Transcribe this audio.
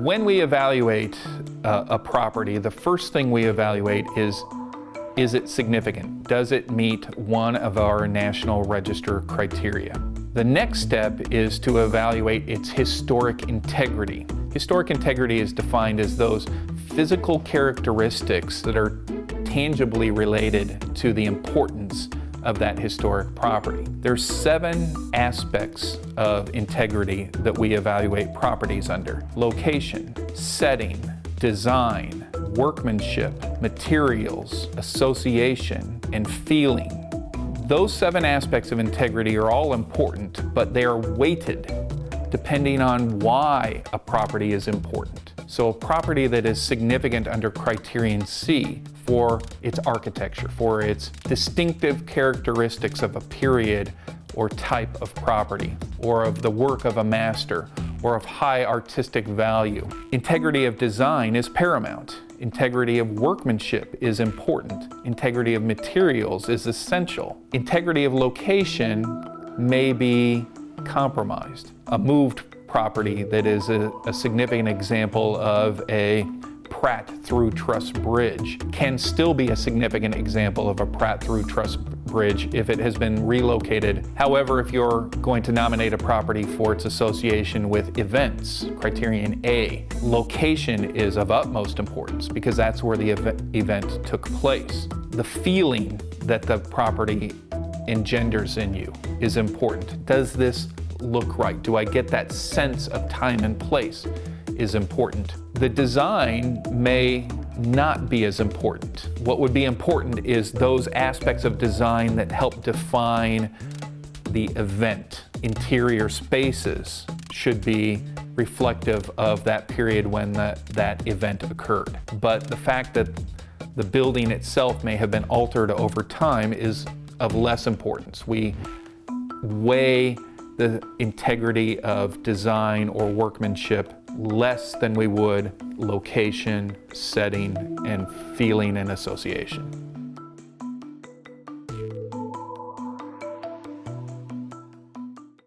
When we evaluate uh, a property, the first thing we evaluate is is it significant? Does it meet one of our National Register criteria? The next step is to evaluate its historic integrity. Historic integrity is defined as those physical characteristics that are tangibly related to the importance of that historic property. There's seven aspects of integrity that we evaluate properties under. Location, setting, design, workmanship, materials, association, and feeling. Those seven aspects of integrity are all important, but they are weighted depending on why a property is important. So a property that is significant under criterion C for its architecture, for its distinctive characteristics of a period or type of property, or of the work of a master, or of high artistic value. Integrity of design is paramount. Integrity of workmanship is important. Integrity of materials is essential. Integrity of location may be compromised. A moved property that is a, a significant example of a Pratt through truss bridge can still be a significant example of a Pratt through truss bridge if it has been relocated. However, if you're going to nominate a property for its association with events, criterion A, location is of utmost importance because that's where the ev event took place. The feeling that the property engenders in you is important. Does this look right? Do I get that sense of time and place is important. The design may not be as important. What would be important is those aspects of design that help define the event. Interior spaces should be reflective of that period when the, that event occurred. But the fact that the building itself may have been altered over time is of less importance. We weigh the integrity of design or workmanship less than we would location, setting, and feeling and association.